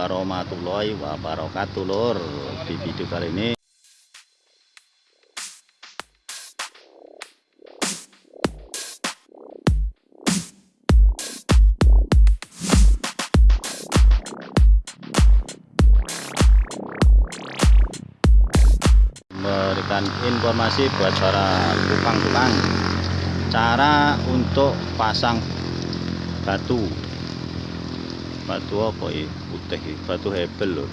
warahmatullahi wabarakatuh lor di video kali ini. Memberikan informasi buat para tukang-tukang. Cara untuk pasang batu. Batu apa ya putih batu hebel loh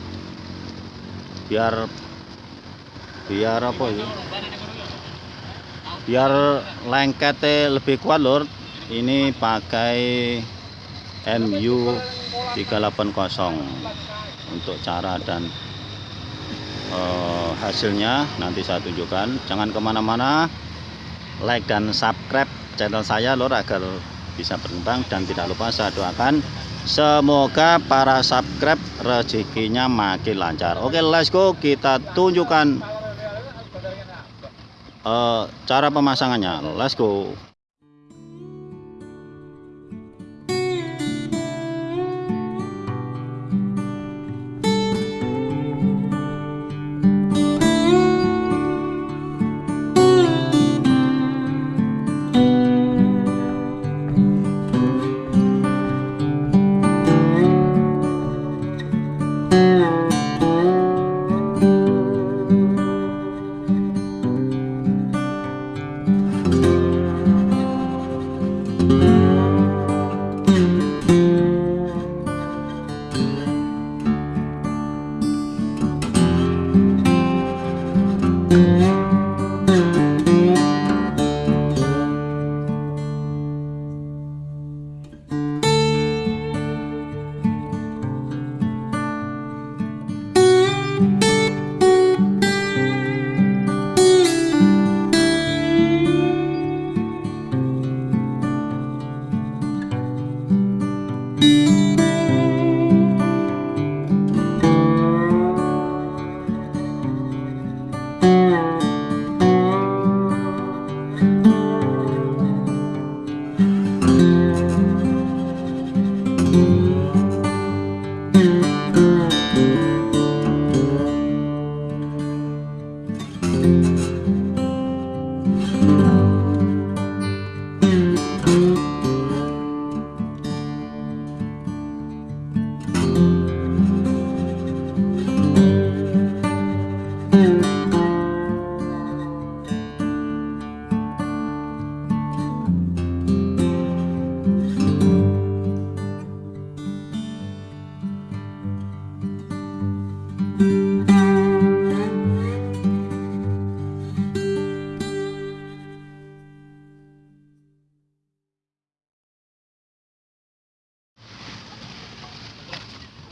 biar biar apa ya biar lengketnya lebih kuat lor ini pakai MU 380 untuk cara dan eh, hasilnya nanti saya tunjukkan. Jangan ke mana-mana. Like dan subscribe channel saya lor agar bisa berkembang. Dan tidak lupa saya doakan semoga para subscribe rezekinya makin lancar. Oke let's go. Kita tunjukkan eh, cara pemasangannya. Let's go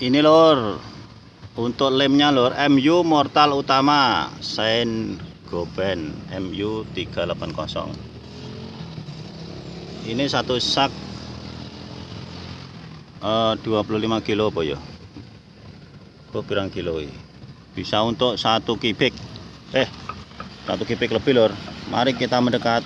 ini lor untuk lemnya lor MU mortal utama Saint Goben MU 380 ini satu sak eh, 25 kilo apa ya? Kok berang kilo ini? Bisa untuk satu kubik eh satu kubik lebih lor mari kita mendekat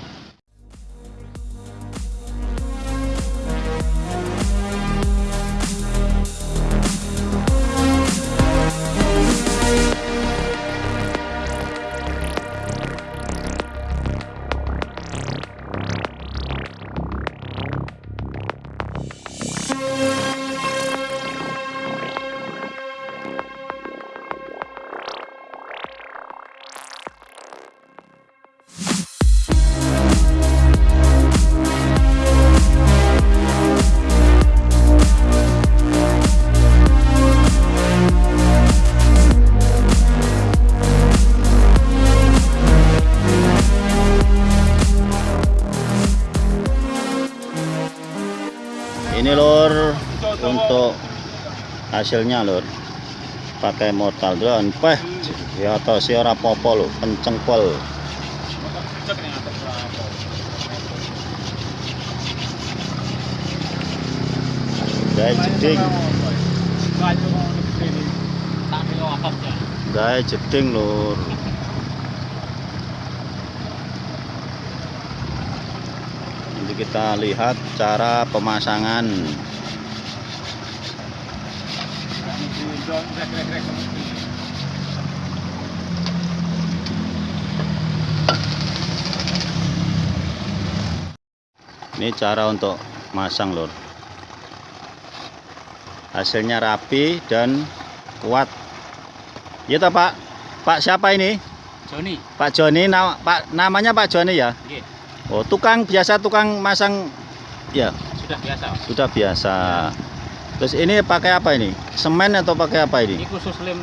ini lor untuk hasilnya lor pakai mortal drone. Peh ya atau si ora popo lo pencengkol gaya jeding. Gaya jeding lor nanti kita lihat cara pemasangan. Ini cara untuk masang lor hasilnya rapi dan kuat. Ya toh pak? Pak siapa ini? Joni. Pak Joni na- Pak namanya Pak Joni ya? Nggih Oh tukang biasa tukang masang ya? Sudah biasa. Sudah biasa. Terus ini pakai apa ini? Semen atau pakai apa ini? Ini khusus lem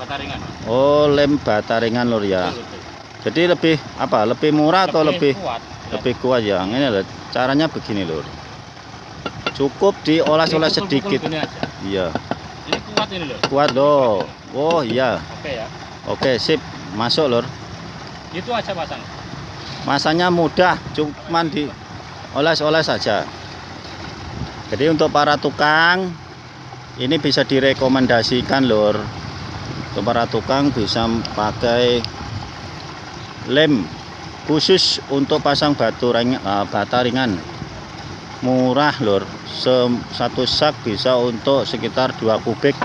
bataringan Oh lem bata ringan lor ya. Betul, betul. jadi lebih apa? Lebih murah atau lebih kuat lebih kuat ya? Ini loh caranya begini lor cukup dioles-oles pukul-pukul sedikit. iya. Ini kuat ini loh kuat loh oh iya. Oke ya. Oke sip. Masuk lor itu aja pasang masanya mudah cuman di oles-oles saja. Jadi untuk para tukang ini bisa direkomendasikan lor untuk para tukang bisa pakai lem khusus untuk pasang batu ring, eh, bata ringan. Murah Sem- satu sak bisa untuk sekitar 2 kubik.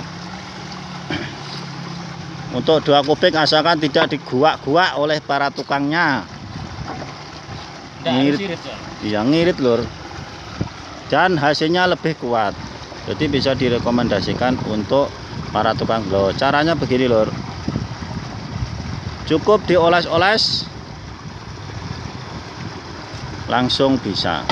Untuk 2 kubik asalkan tidak diguak-guak oleh para tukangnya Ngirit. ya Iya ngirit lur. Dan hasilnya lebih kuat. Jadi bisa direkomendasikan untuk para tukang loh caranya begini lur. Cukup dioles-oles langsung bisa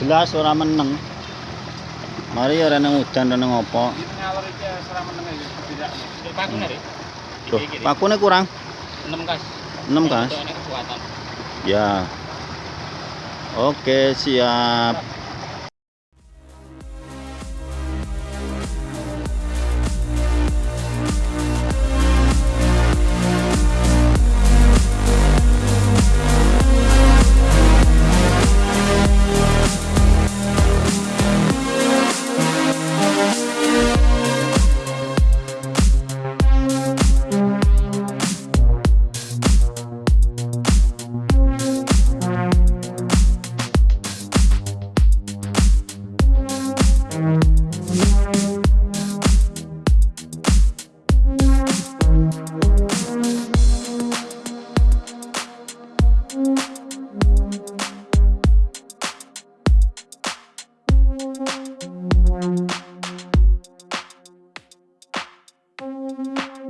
jelas ora meneng. Mari ora reneng udan reneng apa. Duh, pakune kurang. 6 kas. 6 kas? Ya. Oke siap.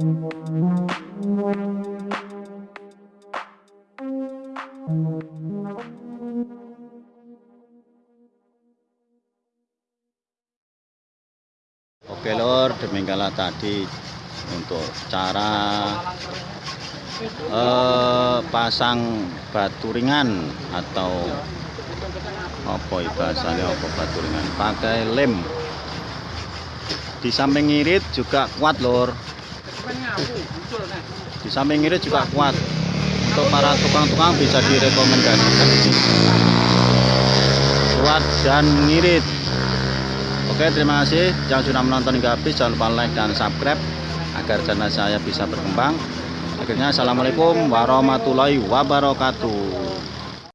Oke lor, demikianlah tadi untuk cara eh, pasang batu ringan atau apa ya bahasanya apa batu ringan? Pakai lem. Di samping ngirit juga kuat lor di samping ngirit juga kuat. Untuk para tukang-tukang bisa direkomendasikan. Ini. kuat dan ngirit. Oke terima kasih. Yang sudah menonton hingga habis jangan lupa like dan subscribe agar channel saya bisa berkembang. Akhirnya assalamualaikum warahmatullahi wabarakatuh